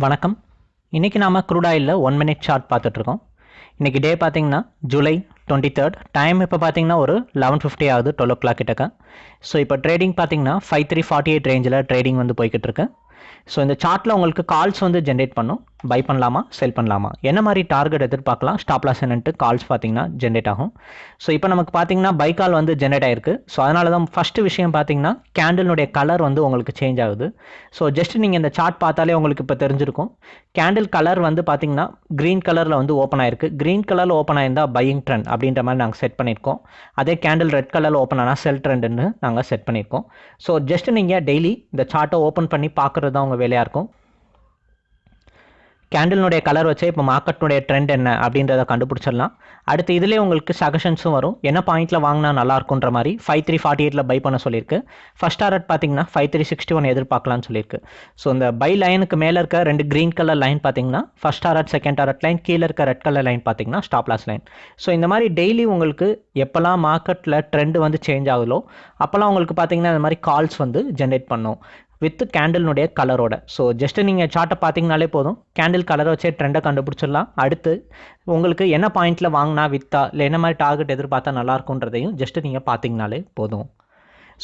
வணக்கம். இன்றைக்கி நாம் க்ரூடாயில் ஒன் மினிட் சார்ட் பார்த்துட்ருக்கோம். இன்றைக்கி டே பார்த்திங்கன்னா ஜூலை டுவெண்ட்டி தேர்ட் டைம் இப்போ பார்த்தீங்கன்னா ஒரு லெவன் ஃபிஃப்டி ஆகுது டுவெல் ஓ கிளாக் கிட்டக்க. ஸோ இப்போ ட்ரேடிங் பார்த்தீங்கன்னா ஃபைவ் த்ரீ ஃபார்ட்டி எயிட் ரேஞ்சில் ட்ரேடிங் வந்து போய்கிட்டு இருக்கு ஸோ இந்த சார்ட்டில் உங்களுக்கு கால்ஸ் வந்து ஜென்ரேட் பண்ணும். பை பண்ணலாமா செல் பண்ணலாமா? என்ன மாதிரி டார்கெட் எதிர்பார்க்கலாம்? ஸ்டாப் லாஸ் என்னன்ட்டு கால்ஸ் பார்த்தீங்கன்னா ஜென்ரேட் ஆகும். ஸோ இப்போ நமக்கு பார்த்தீங்கன்னா பை கால் வந்து ஜென்ரேட் ஆயிருக்கு. ஸோ அதனால தான் ஃபஸ்ட்டு விஷயம் பார்த்தீங்கன்னா கேண்டிலுடைய கலர் வந்து உங்களுக்கு சேஞ்ச் ஆகுது. ஸோ ஜஸ்ட் நீங்கள் இந்த சார்ட் பார்த்தாலே உங்களுக்கு இப்போ தெரிஞ்சிருக்கும். கேண்டில் கலர் வந்து பார்த்தீங்கன்னா க்ரீன் கலரில் வந்து ஓப்பன் ஆயிருக்கு. க்ரீன் கலரில் ஓப்பன் ஆயிருந்தால் பையிங் ட்ரெண்ட் அப்படின்ற மாதிரி நாங்கள் செட் பண்ணியிருக்கோம். அதே கேண்டில் ரெட் கலரில் ஓப்பன் ஆனால் செல் ட்ரெண்டுன்னு நாங்கள் செட் பண்ணியிருக்கோம். ஸோ ஜஸ்ட் நீங்கள் டெய்லி இந்த சார்ட்டை ஓப்பன் பண்ணி பார்க்குறது தான் உங்கள் வேலையாக இருக்கும். கேண்டில்னுடைய கலர் வச்சே இப்போ மார்க்கெட்னுடைய ட்ரெண்ட் என்ன அப்படின்றத கண்டுபிடிச்சிடலாம். அடுத்து இதிலே உங்களுக்கு சஜஷன்ஸும் வரும். என்ன பாயிண்ட்டில் வாங்கினா நல்லாயிருக்குன்ற மாதிரி ஃபைவ் த்ரீ ஃபார்ட்டி எயிட்டில் பை பண்ண சொல்லியிருக்கு. ஃபஸ்ட் டாரட் பார்த்தீங்கன்னா ஃபைவ் த்ரீ சிக்ஸ்டி ஒன் எதிர்பார்க்கலாம்னு சொல்லியிருக்கு. ஸோ இந்த பை லைனுக்கு மேலே இருக்க ரெண்டு க்ரீன் கலர் லைன் பார்த்தீங்கன்னா first target second target line கீழே இருக்க ரெட் கலர் லைன் பார்த்தீங்கன்னா ஸ்டாப் லாஸ் லைன் ஸோ இந்த மாதிரி டெய்லி உங்களுக்கு எப்போல்லாம் மார்க்கெட்டில் ட்ரெண்ட் வந்து சேஞ்ச் ஆகுதோ அப்போல்லாம் உங்களுக்கு பார்த்தீங்கன்னா இந்த மாதிரி கால்ஸ் வந்து ஜென்ரேட் பண்ணும். வித் கேண்டில்னுடைய கலரோட ஸோ ஜஸ்ட் நீங்கள் சார்ட்டை பார்த்தீங்கனாலே போதும். கேண்டில் கலரை வச்சே ட்ரெண்டை கண்டுபிடிச்சிடலாம். அடுத்து உங்களுக்கு என்ன பாயிண்ட்டில் வாங்கினா வித்தா இல்லை என்ன மாதிரி டார்கெட் எதிர்பார்த்தா நல்லா இருக்குன்றதையும் நீங்கள் பார்த்தீங்கனாலே போதும்.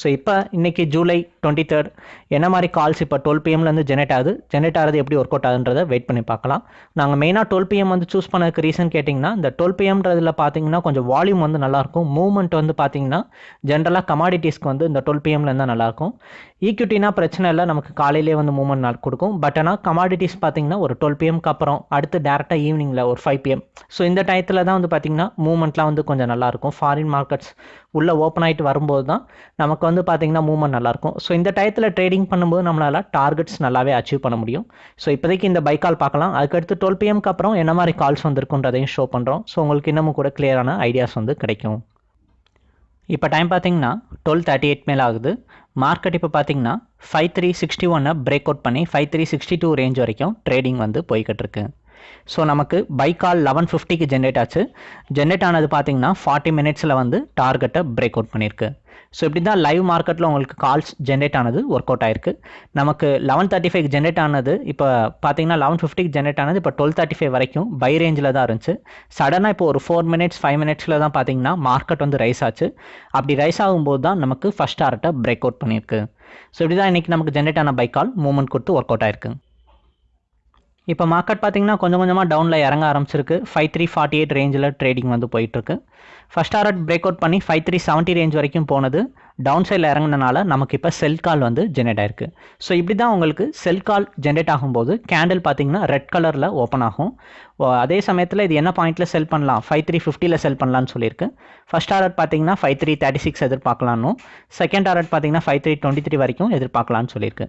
ஸோ இப்போ இன்றைக்கி ஜூலை டுவெண்ட்டி தேர்ட் என்ன மாதிரி கால்ஸ் இப்போ டுவெல் பிஎம்லேருந்து ஜெனரேட் ஆகுது? ஜெனரேட் ஆகிறது எப்படி ஒர்க் அவுட் ஆகுன்றதை வெயிட் பண்ணி பார்க்கலாம். நாங்கள் மெயினாக டுவெல் பிஎம் வந்து சூஸ் பண்ணதுக்கு ரீசன் கேட்டிங்கன்னா இந்த டுவெல் பிஎம்ன்றதில் பார்த்தீங்கன்னா கொஞ்சம் வால்யூம் வந்து நல்லாயிருக்கும் மூவ்மெண்ட் வந்து பார்த்தீங்கன்னா ஜென்ரலாக கமாடிட்டிஸ்க்கு வந்து இந்த டுவெல் பிஎம்ல இருந்தால் நல்லாயிருக்கும் ஈக்விட்டினா பிரச்சனை இல்லை நமக்கு காலையிலே வந்து மூவ்மெண்ட் நாள் கொடுக்கும். பட் ஆனால் கமாடிட்டிஸ் பார்த்தீங்கன்னா ஒரு டுவெல் பிஎம்க்கு அப்புறம் அடுத்து டேரெக்டாக ஈவினிங்கில் ஒரு ஃபைவ் பிஎம் ஸோ இந்த டயத்தில் தான் வந்து பார்த்தீங்கன்னா மூவ்மெண்ட்லாம் வந்து கொஞ்சம் நல்லாயிருக்கும் ஃபாரின் மார்க்கெட்ஸ் உள்ளே ஓப்பன் ஆகிட்டு வரும்போது தான் நமக்கு வந்து பார்த்தீங்கன்னா மூவ்மெண்ட் நல்லாயிருக்கும் ஸோ இந்த டயத்தில் ட்ரேடிங் பண்ணும்போது நம்மளால் டார்கெட்ஸ் நல்லாவே அச்சீவ் பண்ண முடியும். ஸோ இப்போதைக்கு இந்த பை கால் பார்க்கலாம். அதுக்கடுத்து டுவெல் பிஎம்க்கு அப்புறம் என்ன மாதிரி கால்ஸ் வந்திருக்குன்றதையும் ஷோ பண்ணுறோம் ஸோ உங்களுக்கு இன்னமும் கூட கிளியரான ஐடியாஸ் வந்து கிடைக்கும். இப்போ டைம் பார்த்தீங்கன்னா டுவெல் தேர்ட்டி எயிட் மேலே ஆகுது. மார்க்கெட் இப்போ பார்த்தீங்கன்னா ஃபைவ் த்ரீ சிக்ஸ்டி ஒன்னை பிரேக் அவுட் பண்ணி five three sixty two range வரைக்கும் ட்ரேடிங் வந்து போய்கிட்டு இருக்கு. ஸோ நமக்கு பை கால் லெவன் ஃபிஃப்டிக்கு ஜென்ரேட் ஆச்சு. ஜென்ரேட் ஆனது பார்த்தீங்கன்னா ஃபார்ட்டி மினிட்ஸில் வந்து டார்கெட்டை பிரேக் அவுட் பண்ணியிருக்கு. ஸோ இப்படி தான் லைவ் மார்க்கெட்டில் உங்களுக்கு கால்ஸ் ஜென்ரேட் ஆனது ஒர்க் அவுட் ஆயிருக்கு. நமக்கு லெவன் தேர்ட்டி ஃபைவ் ஜென்ரேட் ஆனது இப்போ பார்த்தீங்கன்னா லெவன் ஃபிஃப்டிக்கு ஜென்ரேட் ஆனது இப்போ டுவெல் தேர்ட்டி ஃபைவ் வரைக்கும் பை ரேஞ்சில் தான் இருந்துச்சு. சடனாக இப்போ ஒரு ஃபோர் மினிட்ஸ் ஃபைவ் மினிட்ஸில் தான் பார்த்தீங்கன்னா மார்க்கெட் வந்து ரைஸ் ஆச்சு. அப்படி ரைஸ் ஆகும்போது தான் நமக்கு ஃபஸ்ட் டார்ட்டை பிரேக் அவுட் பண்ணியிருக்கு. ஸோ இப்படி தான் இன்றைக்கி நமக்கு ஜென்ரேட் ஆன பை கால் மூவ்மெண்ட் கொடுத்து ஒர்க் அவுட் ஆயிருக்கு. இப்போ மார்க்கெட் பார்த்தீங்கன்னா கொஞ்சம் கொஞ்சமாக டவுனில் இறங்க ஆரம்பிச்சிருக்கு. Five three forty eight range trading வந்து போயிட்டுருக்கு. ஃபஸ்ட் டாரட் பிரேக் அவுட் பண்ணி ஃபைவ் த்ரீ செவன்ட்டி ரேஞ்ச் வரைக்கும் போனது. டவுன் சைடில் இறங்கினால நமக்கு இப்போ செல் கால் வந்து ஜென்ரேட் ஆயிருக்கு. ஸோ இப்படி தான் உங்களுக்கு செல் கால் ஜென்ரேட் ஆகும்போது கேண்டில் பார்த்தீங்கன்னா ரெட் கலரில் ஓப்பன் ஆகும். அதே சமயத்தில் இது என்ன பாயிண்ட்டில் செல் பண்ணலாம்? ஃபைவ் த்ரீ ஃபிஃப்டியில் செல் பண்ணலான்னு சொல்லியிருக்கு. ஃபஸ்ட் டாரட் பார்த்தீங்கன்னா ஃபைவ் த்ரீ தேர்ட்டி சிக்ஸ் எதிர்பார்க்கலான்னு செகண்ட் டாரட் பார்த்தீங்கன்னா ஃபைவ் த்ரீ டுவெண்ட்டி த்ரீ வரைக்கும் எதிர்பார்க்கலான்னு சொல்லியிருக்கு.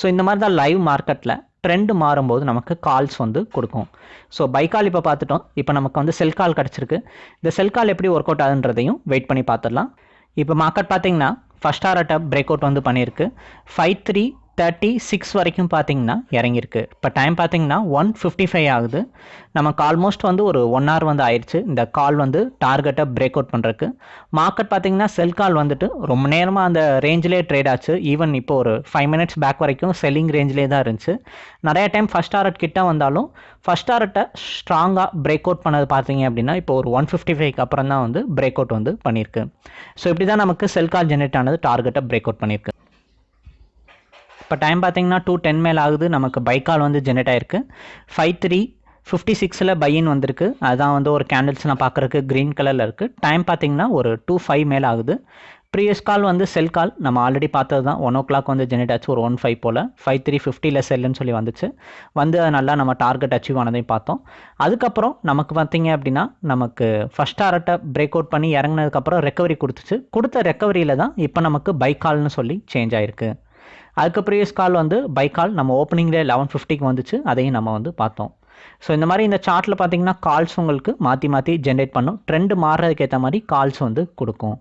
ஸோ இந்த மாதிரி தான் லைவ் மார்க்கெட்டில் ட்ரெண்ட் மாறும்போது நமக்கு கால்ஸ் வந்து கொடுக்கும். ஸோ பை கால் இப்போ பார்த்துட்டோம். இப்போ நமக்கு வந்து செல் கால் கிடச்சிருக்கு. இந்த செல் கால் எப்படி ஒர்க் அவுட் ஆகுன்றதையும் வெயிட் பண்ணி பார்த்துடலாம். இப்போ மார்க்கெட் பார்த்தீங்கன்னா ஃபஸ்ட் ஆர்ட்டை பிரேக் அவுட் வந்து பண்ணியிருக்கு. ஃபைவ் த்ரீ தேர்ட்டி சிக்ஸ் வரைக்கும் பார்த்தீங்கன்னா இறங்கியிருக்கு. இப்போ டைம் பார்த்தீங்கன்னா ஒன் ஃபிஃப்டி ஃபைவ் ஆகுது. நமக்கு ஆல்மோஸ்ட் வந்து ஒரு ஒன் ஹவர் வந்து ஆயிடுச்சு இந்த கால் வந்து டார்கெட்டை பிரேக் அவுட் பண்ணுறக்கு மார்க்கெட் பார்த்தீங்கன்னா செல் கால் வந்துட்டு ரொம்ப நேரமாக அந்த ரேஞ்சிலே ட்ரேட் ஆச்சு. ஈவன் இப்போ ஒரு ஃபைவ் மினிட்ஸ் பேக் வரைக்கும் செல்லிங் ரேஞ்சிலே தான் இருந்துச்சு. நிறைய டைம் ஃபஸ்ட் டாரட் கிட்ட வந்தாலும் ஃபஸ்ட் டாரட்டை ஸ்ட்ராங்காக பிரேக் அவுட் பண்ணது பார்த்தீங்க அப்படின்னா இப்போ ஒரு ஒன் ஃபிஃப்டி ஃபைவ்க்கு அப்புறம் தான் வந்து பிரேக் அவுட் வந்து பண்ணியிருக்கு. ஸோ இப்படி தான் நமக்கு செல் கால் ஜென்ரேட் ஆனது டார்கெட்டை பிரேக் அவுட் பண்ணியிருக்கு. இப்போ டைம் பார்த்தீங்கன்னா டூ டென் மேல் ஆகுது. நமக்கு பைக்கால் வந்து ஜென்ரேட் ஆயிருக்கு. ஃபைவ் த்ரீ ஃபிஃப்டி சிக்ஸில் பையின் வந்திருக்கு. அதுதான் வந்து ஒரு கேண்டில்ஸ் நான் பார்க்குறக்கு க்ரீன் கலரில் இருக்குது டைம் பார்த்தீங்கன்னா ஒரு டூ ஃபைவ் மேல் ஆகுது. ப்ரீவியஸ் கால் வந்து செல் கால் நம்ம ஆல்ரெடி பார்த்தது தான். ஒன் ஓ கிளாக் வந்து ஜென்ரேட் ஆச்சு. ஒரு ஒன் ஃபைவ் போல். ஃபைவ் த்ரீ ஃபிஃப்டியில் செல்லுன்னு சொல்லி வந்துச்சு. வந்து நல்லா நம்ம டார்கெட் அச்சீவ் ஆனதையும் பார்த்தோம். அதுக்கப்புறம் நமக்கு பார்த்தீங்க அப்படின்னா நமக்கு ஃபஸ்ட் டாரட்டை பிரேக் அவுட் பண்ணி இறங்கினதுக்கப்புறம் ரெக்கவரி கொடுத்துச்சு. கொடுத்த ரெக்கவரியில் தான் இப்போ நமக்கு பைக் கால்னு சொல்லி சேஞ்ச் ஆயிருக்கு. அதுக்கு ப்ரீவியஸ் கால் வந்து பை கால் நம்ம ஓப்பனிங்லேயே லெவன் ஃபிஃப்டிக்கு வந்துச்சு. அதையும் நம்ம வந்து பார்த்தோம். ஸோ இந்த மாதிரி இந்த சார்ட்டில் பார்த்தீங்கன்னா கால்ஸ் உங்களுக்கு மாற்றி மாற்றி ஜென்ரேட் பண்ணும். ட்ரெண்டு மாறுறதுக்கு ஏற்ற மாதிரி கால்ஸ் வந்து கொடுக்கும்.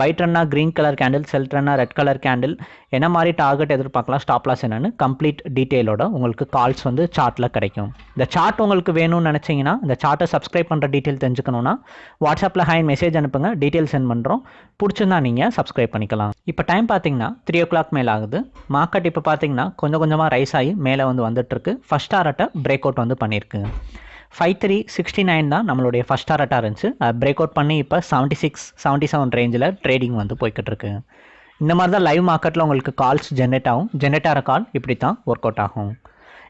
பை ட்ரெண்டாக க்ரீன் கலர் கேண்டில் செல் ட்ரெண்டாக ரெட் கலர் கேண்டில் என்ன மாதிரி டார்கெட் எதிர்பார்க்கலாம் ஸ்டாப் லாஸ் என்னென்னு கம்ப்ளீட் டீட்டெயிலோட உங்களுக்கு கால்ஸ் வந்து சார்ட்டில் கிடைக்கும். இந்த சார்ட் உங்களுக்கு வேணும்னு நினச்சிங்கன்னா இந்த சார்ட்டை சப்ஸ்கிரைப் பண்ணுற டீட்டெயில் தெரிஞ்சுக்கணுன்னா வாட்ஸ்அப்பில் ஹை மெசேஜ் அனுப்புங்க டீட்டெயில் சென்ட் பண்ணுறோம் பிடிச்சிருந்தா நீங்கள் சப்ஸ்கிரைப் பண்ணிக்கலாம். இப்போ டைம் பார்த்தீங்கன்னா த்ரீ ஓ கிளாக் மேலே ஆகுது. மார்க்கெட் இப்போ பார்த்தீங்கன்னா கொஞ்சம் கொஞ்சமாக ரைஸ் ஆகி மேலே வந்து வந்துட்டுருக்கு ஃபஸ்ட் ஆர்ட்டை பிரேக் அவுட் வந்து பண்ணியிருக்கு ஃபைவ் த்ரீ சிக்ஸ்டி நைன் தான் நம்மளுடைய ஃபஸ்ட் டாரட்டாக இருந்துச்சு. பிரேக் அவுட் பண்ணி இப்போ செவன்ட்டி சிக்ஸ் செவன்ட்டி செவன் ரேஞ்சில் ட்ரேடிங் வந்து போய்கிட்டு இருக்கு இந்த மாதிரி தான் லைவ் மார்க்கெட்டில் உங்களுக்கு கால்ஸ் ஜென்ரேட் ஆகும். ஜென்ரேட் ஆகிற கால் இப்படி தான் ஒர்க் அவுட் ஆகும்.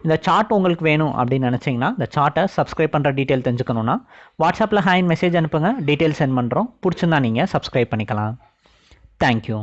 இந்த சார்ட் உங்களுக்கு வேணும் அப்படின்னு நினச்சிங்கன்னா இந்த சார்ட்டை சப்ஸ்கிரைப் பண்ணுற டீட்டெயில் தெரிஞ்சுக்கணுன்னா வாட்ஸ்அப்பில் ஹேண்ட் மெசேஜ் அனுப்புங்க. டீட்டெயில் சென்ட் பண்ணுறோம் பிடிச்சிருந்தா நீங்கள் சப்ஸ்கிரைப் பண்ணிக்கலாம். தேங்க்யூ